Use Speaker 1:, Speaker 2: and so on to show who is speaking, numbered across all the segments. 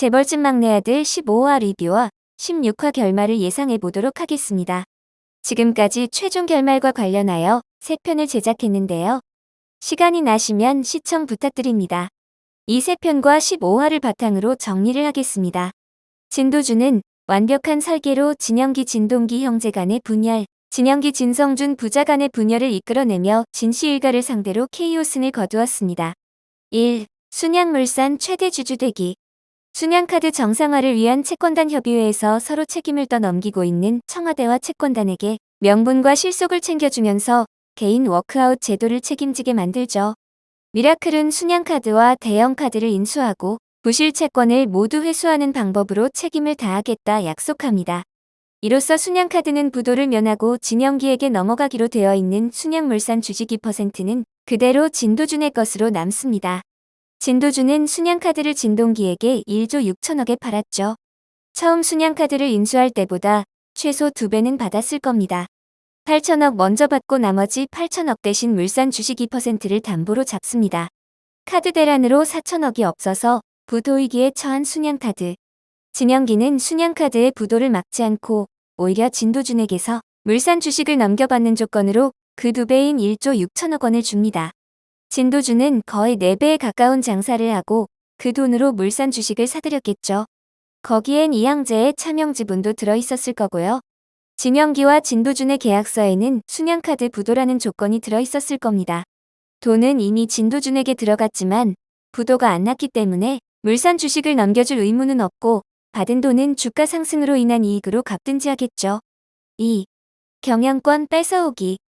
Speaker 1: 재벌집 막내 아들 15화 리뷰와 16화 결말을 예상해 보도록 하겠습니다. 지금까지 최종 결말과 관련하여 3편을 제작했는데요. 시간이 나시면 시청 부탁드립니다. 이 3편과 15화를 바탕으로 정리를 하겠습니다. 진도준은 완벽한 설계로 진영기 진동기 형제 간의 분열, 진영기 진성준 부자 간의 분열을 이끌어내며 진시 일가를 상대로 KO승을 거두었습니다. 1. 순양물산 최대 주주대기 순양카드 정상화를 위한 채권단 협의회에서 서로 책임을 떠넘기고 있는 청와대와 채권단에게 명분과 실속을 챙겨주면서 개인 워크아웃 제도를 책임지게 만들죠. 미라클은 순양카드와 대형카드를 인수하고 부실 채권을 모두 회수하는 방법으로 책임을 다하겠다 약속합니다. 이로써 순양카드는 부도를 면하고 진영기에게 넘어가기로 되어 있는 순양물산 주식 2%는 그대로 진도준의 것으로 남습니다. 진도준은 순양카드를 진동기에게 1조 6천억에 팔았죠. 처음 순양카드를 인수할 때보다 최소 2배는 받았을 겁니다. 8천억 먼저 받고 나머지 8천억 대신 물산 주식 2%를 담보로 잡습니다. 카드 대란으로 4천억이 없어서 부도위기에 처한 순양카드. 진영기는 순양카드의 부도를 막지 않고 오히려 진도준에게서 물산 주식을 넘겨받는 조건으로 그 두 배인 1조 6천억 원을 줍니다. 진도준은 거의 4배에 가까운 장사를 하고 그 돈으로 물산 주식을 사들였겠죠. 거기엔 이양재의 차명 지분도 들어있었을 거고요. 진영기와 진도준의 계약서에는 순양카드 부도라는 조건이 들어있었을 겁니다. 돈은 이미 진도준에게 들어갔지만 부도가 안 났기 때문에 물산 주식을 넘겨줄 의무는 없고 받은 돈은 주가 상승으로 인한 이익으로 갚든지 하겠죠. 2. 경영권 뺏어오기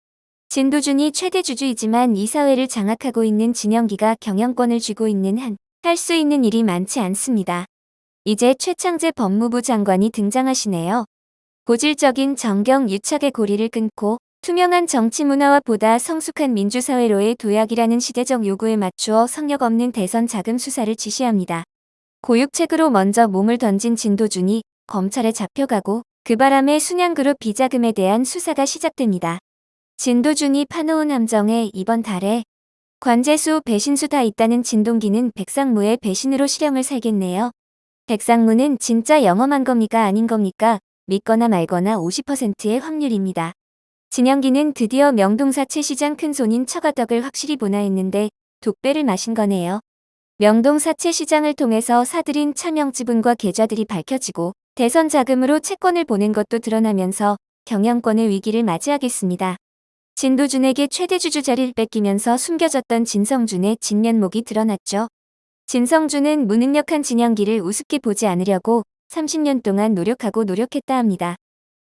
Speaker 1: 진도준이 최대 주주이지만 이사회를 장악하고 있는 진영기가 경영권을 쥐고 있는 한 할 수 있는 일이 많지 않습니다. 이제 최창재 법무부 장관이 등장하시네요. 고질적인 정경 유착의 고리를 끊고 투명한 정치 문화와 보다 성숙한 민주사회로의 도약이라는 시대적 요구에 맞추어 성역 없는 대선 자금 수사를 지시합니다. 고육책으로 먼저 몸을 던진 진도준이 검찰에 잡혀가고 그 바람에 순양그룹 비자금에 대한 수사가 시작됩니다. 진도준이 파놓은 함정에 이번 달에 관제수 배신수 다 있다는 진동기는 백상무의 배신으로 실형을 살겠네요. 백상무는 진짜 영험한 겁니까 아닌 겁니까? 믿거나 말거나 50%의 확률입니다. 진영기는 드디어 명동사 최 시장 큰손인 처가덕을 확실히 보나 했는데 독배를 마신 거네요. 명동사 최 시장을 통해서 사들인 차명 지분과 계좌들이 밝혀지고 대선 자금으로 채권을 보낸 것도 드러나면서 경영권의 위기를 맞이하겠습니다. 진도준에게 최대 주주 자리를 뺏기면서 숨겨졌던 진성준의 진면목이 드러났죠. 진성준은 무능력한 진영기를 우습게 보지 않으려고 30년 동안 노력하고 노력했다 합니다.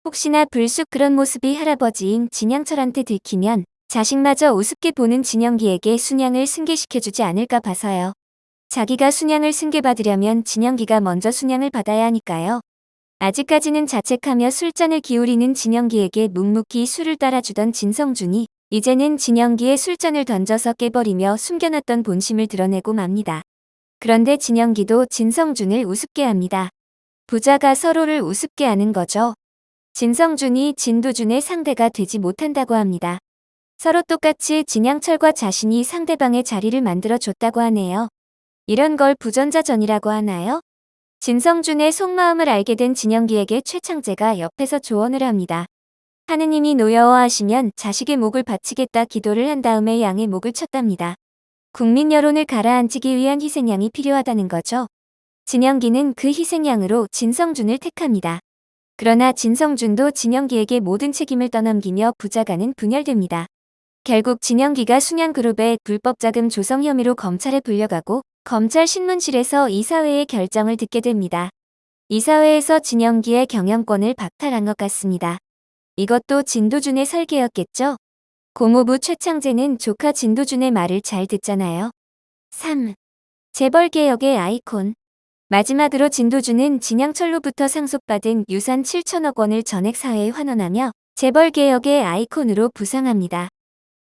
Speaker 1: 혹시나 불쑥 그런 모습이 할아버지인 진양철한테 들키면 자식마저 우습게 보는 진영기에게 순양을 승계시켜주지 않을까 봐서요. 자기가 순양을 승계받으려면 진영기가 먼저 순양을 받아야 하니까요. 아직까지는 자책하며 술잔을 기울이는 진영기에게 묵묵히 술을 따라주던 진성준이 이제는 진영기에 술잔을 던져서 깨버리며 숨겨놨던 본심을 드러내고 맙니다. 그런데 진영기도 진성준을 우습게 합니다. 부자가 서로를 우습게 하는 거죠. 진성준이 진도준의 상대가 되지 못한다고 합니다. 서로 똑같이 진양철과 자신이 상대방의 자리를 만들어줬다고 하네요. 이런 걸 부전자전이라고 하나요? 진성준의 속마음을 알게 된 진영기에게 최창재가 옆에서 조언을 합니다. 하느님이 노여워하시면 자식의 목을 바치겠다 기도를 한 다음에 양의 목을 쳤답니다. 국민 여론을 가라앉히기 위한 희생양이 필요하다는 거죠. 진영기는 그 희생양으로 진성준을 택합니다. 그러나 진성준도 진영기에게 모든 책임을 떠넘기며 부자가는 분열됩니다. 결국 진영기가 순양그룹의 불법 자금 조성 혐의로 검찰에 불려가고 검찰 신문실에서 이사회의 결정을 듣게 됩니다. 이사회에서 진영기의 경영권을 박탈한 것 같습니다. 이것도 진도준의 설계였겠죠? 고모부 최창재는 조카 진도준의 말을 잘 듣잖아요. 3. 재벌개혁의 아이콘 마지막으로 진도준은 진양철로부터 상속받은 유산 7천억 원을 전액 사회에 환원하며 재벌개혁의 아이콘으로 부상합니다.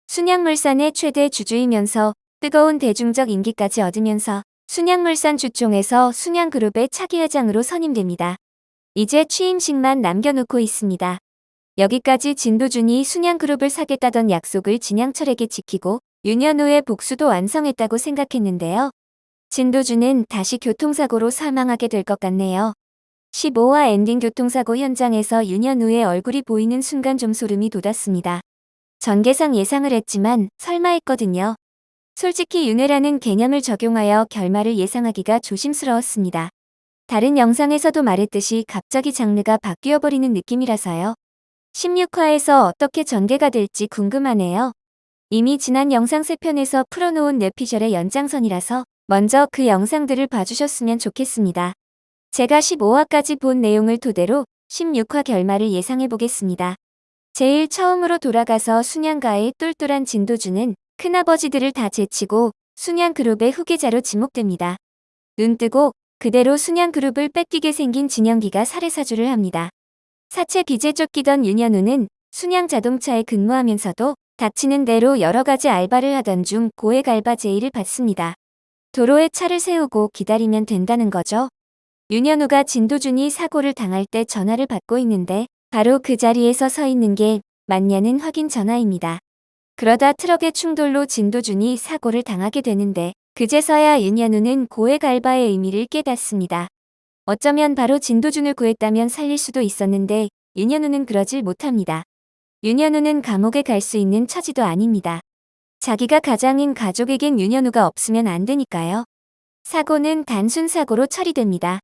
Speaker 1: 순양물산의 최대 주주이면서 뜨거운 대중적 인기까지 얻으면서 순양물산 주총에서 순양그룹의 차기 회장으로 선임됩니다. 이제 취임식만 남겨놓고 있습니다. 여기까지 진도준이 순양그룹을 사겠다던 약속을 진양철에게 지키고 후에 복수도 완성했다고 생각했는데요. 진도준은 다시 교통사고로 사망하게 될 것 같네요. 15화 엔딩 교통사고 현장에서 윤현우의 얼굴이 보이는 순간 좀 소름이 돋았습니다. 전개상 예상을 했지만 설마 했거든요. 솔직히 윤회라는 개념을 적용하여 결말을 예상하기가 조심스러웠습니다. 다른 영상에서도 말했듯이 갑자기 장르가 바뀌어버리는 느낌이라서요. 16화에서 어떻게 전개가 될지 궁금하네요. 이미 지난 영상 3편에서 풀어놓은 뇌피셜의 연장선이라서 먼저 그 영상들을 봐주셨으면 좋겠습니다. 제가 15화까지 본 내용을 토대로 16화 결말을 예상해보겠습니다. 제일 처음으로 돌아가서 순양가의 똘똘한 진도주는 큰아버지들을 다 제치고 순양그룹의 후계자로 지목됩니다. 눈뜨고 그대로 순양그룹을 뺏기게 생긴 진영기가 살해사주를 합니다. 사채 빚에 쫓기던 윤현우는 순양자동차에 근무하면서도 닥치는 대로 여러 가지 알바를 하던 중 고액 알바 제의를 받습니다. 도로에 차를 세우고 기다리면 된다는 거죠. 윤현우가 진도준이 사고를 당할 때 전화를 받고 있는데 바로 그 자리에서 서 있는 게 맞냐는 확인 전화입니다. 그러다 트럭의 충돌로 진도준이 사고를 당하게 되는데 그제서야 윤현우는 고액 알바의 의미를 깨닫습니다. 어쩌면 바로 진도준을 구했다면 살릴 수도 있었는데 윤현우는 그러질 못합니다. 윤현우는 감옥에 갈 수 있는 처지도 아닙니다. 자기가 가장인 가족에겐 윤현우가 없으면 안 되니까요. 사고는 단순 사고로 처리됩니다.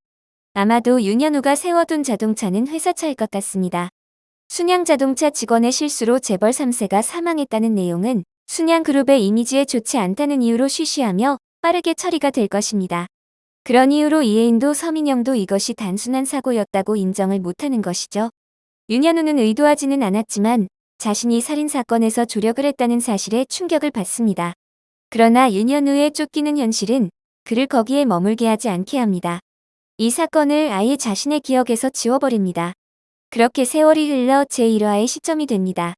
Speaker 1: 아마도 윤현우가 세워둔 자동차는 회사차일 것 같습니다. 순양자동차 직원의 실수로 재벌 3세가 사망했다는 내용은 순양그룹의 이미지에 좋지 않다는 이유로 쉬쉬하며 빠르게 처리가 될 것입니다. 그런 이유로 이혜인도 서민영도 이것이 단순한 사고였다고 인정을 못하는 것이죠. 윤현우는 의도하지는 않았지만 자신이 살인사건에서 조력을 했다는 사실에 충격을 받습니다. 그러나 윤현우의 쫓기는 현실은 그를 거기에 머물게 하지 않게 합니다. 이 사건을 아예 자신의 기억에서 지워버립니다. 그렇게 세월이 흘러 제1화의 시점이 됩니다.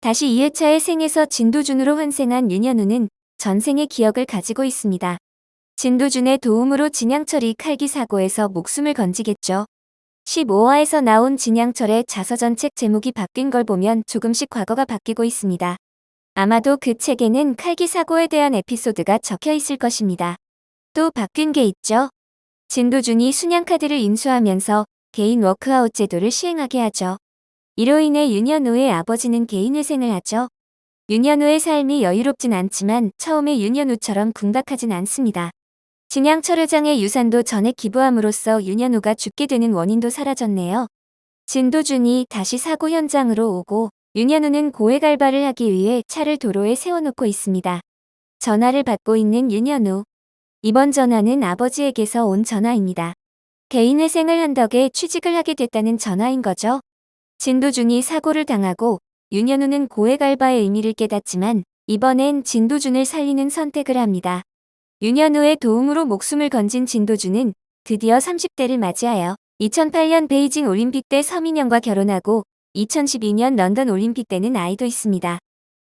Speaker 1: 다시 2회차의 생에서 진도준으로 환생한 윤현우는 전생의 기억을 가지고 있습니다. 진도준의 도움으로 진양철이 칼기 사고에서 목숨을 건지겠죠. 15화에서 나온 진양철의 자서전 책 제목이 바뀐 걸 보면 조금씩 과거가 바뀌고 있습니다. 아마도 그 책에는 칼기 사고에 대한 에피소드가 적혀 있을 것입니다. 또 바뀐 게 있죠. 진도준이 순양카드를 인수하면서 개인 워크아웃 제도를 시행하게 하죠. 이로 인해 윤현우의 아버지는 개인회생을 하죠. 윤현우의 삶이 여유롭진 않지만 처음에 윤현우처럼 궁박하진 않습니다. 진양철 회장의 유산도 전액 기부함으로써 윤현우가 죽게 되는 원인도 사라졌네요. 진도준이 다시 사고 현장으로 오고 윤현우는 고액 알바를 하기 위해 차를 도로에 세워놓고 있습니다. 전화를 받고 있는 윤현우. 이번 전화는 아버지에게서 온 전화입니다. 개인회생을 한 덕에 취직을 하게 됐다는 전화인 거죠. 진도준이 사고를 당하고 윤현우는 고액 알바의 의미를 깨닫지만 이번엔 진도준을 살리는 선택을 합니다. 윤현우의 도움으로 목숨을 건진 진도준은 드디어 30대를 맞이하여 2008년 베이징 올림픽 때 서민영과 결혼하고 2012년 런던 올림픽 때는 아이도 있습니다.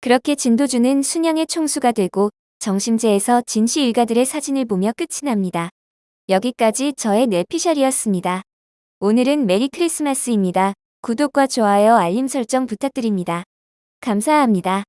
Speaker 1: 그렇게 진도준은 순양의 총수가 되고 정심제에서 진씨 일가들의 사진을 보며 끝이 납니다. 여기까지 저의 뇌피셜이었습니다. 오늘은 메리 크리스마스입니다. 구독과 좋아요 알림 설정 부탁드립니다. 감사합니다.